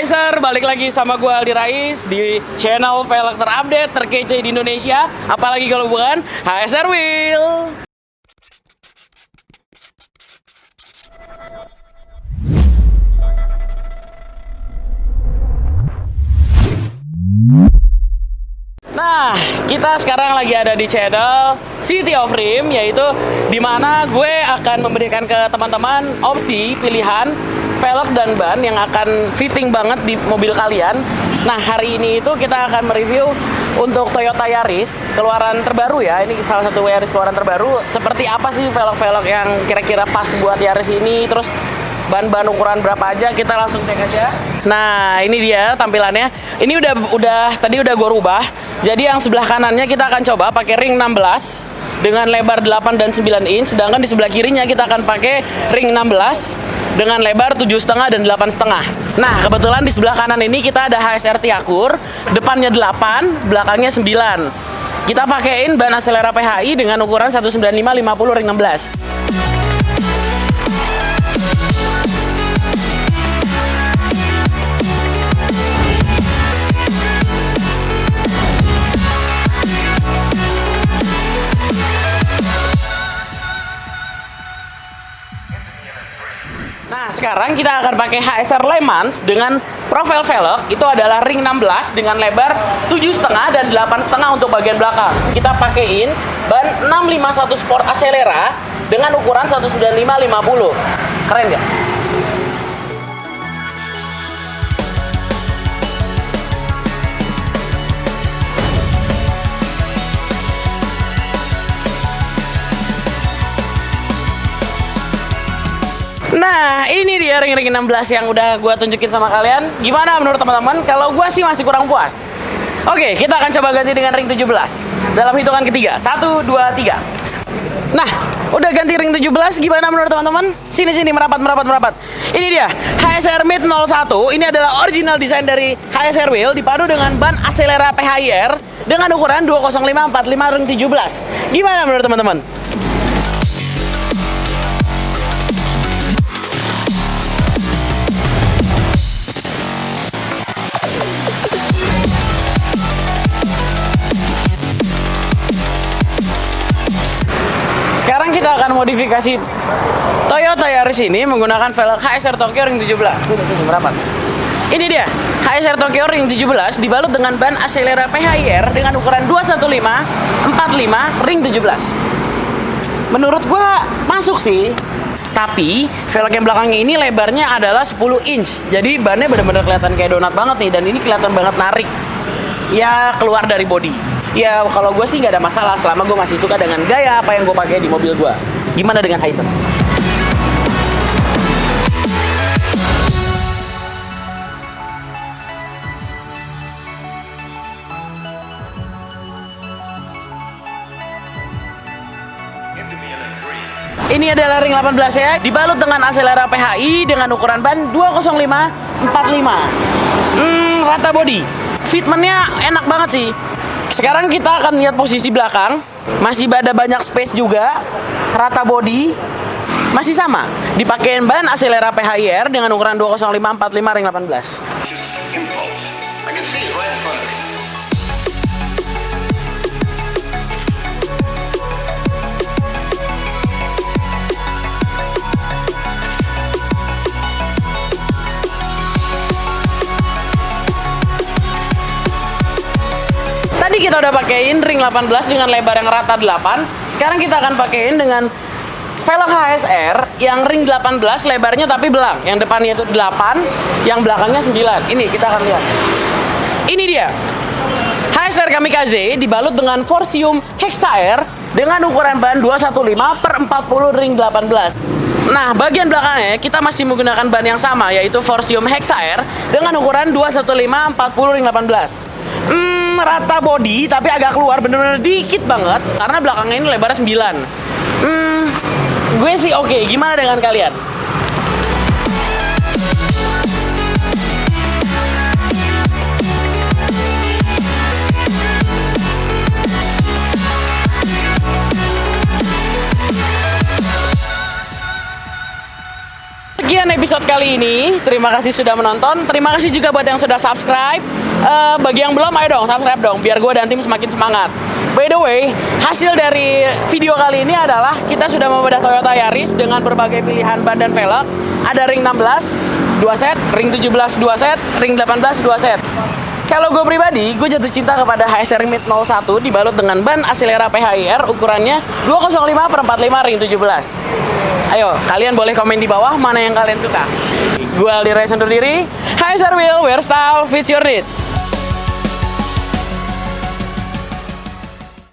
Racer, balik lagi sama gue Aldi Rais di channel velg terupdate terkece di Indonesia Apalagi kalau bukan HSR Wheel. Nah, kita sekarang lagi ada di channel City of Rim Yaitu di mana gue akan memberikan ke teman-teman opsi pilihan velg dan ban yang akan fitting banget di mobil kalian. Nah, hari ini itu kita akan mereview untuk Toyota Yaris keluaran terbaru ya. Ini salah satu Yaris keluaran terbaru. Seperti apa sih velg-velg yang kira-kira pas buat Yaris ini? Terus ban-ban ukuran berapa aja? Kita langsung cek aja. Nah ini dia tampilannya. Ini udah udah tadi udah gue rubah. Jadi yang sebelah kanannya kita akan coba pakai ring 16 dengan lebar 8 dan 9 inch. Sedangkan di sebelah kirinya kita akan pakai ring 16 dengan lebar 7,5 dan 8,5 nah kebetulan di sebelah kanan ini kita ada HSR Tiakur depannya 8 belakangnya 9 kita pakein ban Acelera PHI dengan ukuran 195 50 ring 16 Nah, sekarang kita akan pakai HSR Le Mans dengan profil velg itu adalah ring 16 dengan lebar 7,5 dan 8,5 untuk bagian belakang. Kita pakaiin ban 651 Sport Acelera dengan ukuran 195 50. Keren nggak? Nah, ini dia ring-ring 16 yang udah gua tunjukin sama kalian. Gimana menurut teman-teman? Kalau gua sih masih kurang puas. Oke, kita akan coba ganti dengan ring 17. Dalam hitungan ketiga. Satu, dua, tiga. Nah, udah ganti ring 17, gimana menurut teman-teman? Sini sini merapat merapat merapat. Ini dia, HSR Mid 01. Ini adalah original desain dari HSR Wheel dipadu dengan ban Acelera PHIR dengan ukuran 20545 ring 17. Gimana menurut teman-teman? Sekarang kita akan modifikasi Toyota Yaris ini menggunakan velg HSR Tokyo Ring 17. Sudah, sudah, merapat. Ini dia, HSR Tokyo Ring 17 dibalut dengan ban Acelera PHIR dengan ukuran 215 45 ring 17. Menurut gua masuk sih. Tapi velg yang belakangnya ini lebarnya adalah 10 inch. Jadi bannya benar-benar kelihatan kayak donat banget nih dan ini kelihatan banget narik. Ya keluar dari body. Ya kalau gue sih nggak ada masalah selama gue masih suka dengan gaya apa yang gue pakai di mobil gue. Gimana dengan Hiace? Ini adalah ring 18 ya, dibalut dengan Acelera PHI dengan ukuran ban 205 45. Hmm, rata body. Fitmentnya enak banget sih. Sekarang kita akan lihat posisi belakang. Masih ada banyak space juga. Rata body. Masih sama. Dipakein ban Acelera PHIR dengan ukuran 205 45 ring 18. Kita udah pakein ring 18 dengan lebar yang rata 8. Sekarang kita akan pakein dengan velg HSR yang ring 18 lebarnya tapi belang. Yang depannya itu 8, yang belakangnya 9. Ini kita akan lihat. Ini dia. HSR Kamikaze dibalut dengan Forcium Hexa Air dengan ukuran ban 215 per 40 ring 18. Nah, bagian belakangnya kita masih menggunakan ban yang sama yaitu Forcium Hexa Air dengan ukuran 215 40 ring 18. Hmm, rata body tapi agak keluar bener-bener dikit banget karena belakangnya ini lebarnya 9. Hmm, gue sih oke. Okay. Gimana dengan kalian? Sekian episode kali ini. Terima kasih sudah menonton. Terima kasih juga buat yang sudah subscribe. Eh, bagi yang belum, ayo dong subscribe dong, biar gue dan tim semakin semangat. By the way, hasil dari video kali ini adalah kita sudah membedah Toyota Yaris dengan berbagai pilihan ban dan velg. Ada ring 16, 2 set, ring 17, 2 set, ring 18, 2 set. Kalau gue pribadi, gue jatuh cinta kepada HSR Mid 01 dibalut dengan ban Acelera PHIR ukurannya 205 per 45 ring 17. Ayo, kalian boleh komen di bawah mana yang kalian suka. Gue Aldi undur diri. HSR Wheel, where style fits your needs.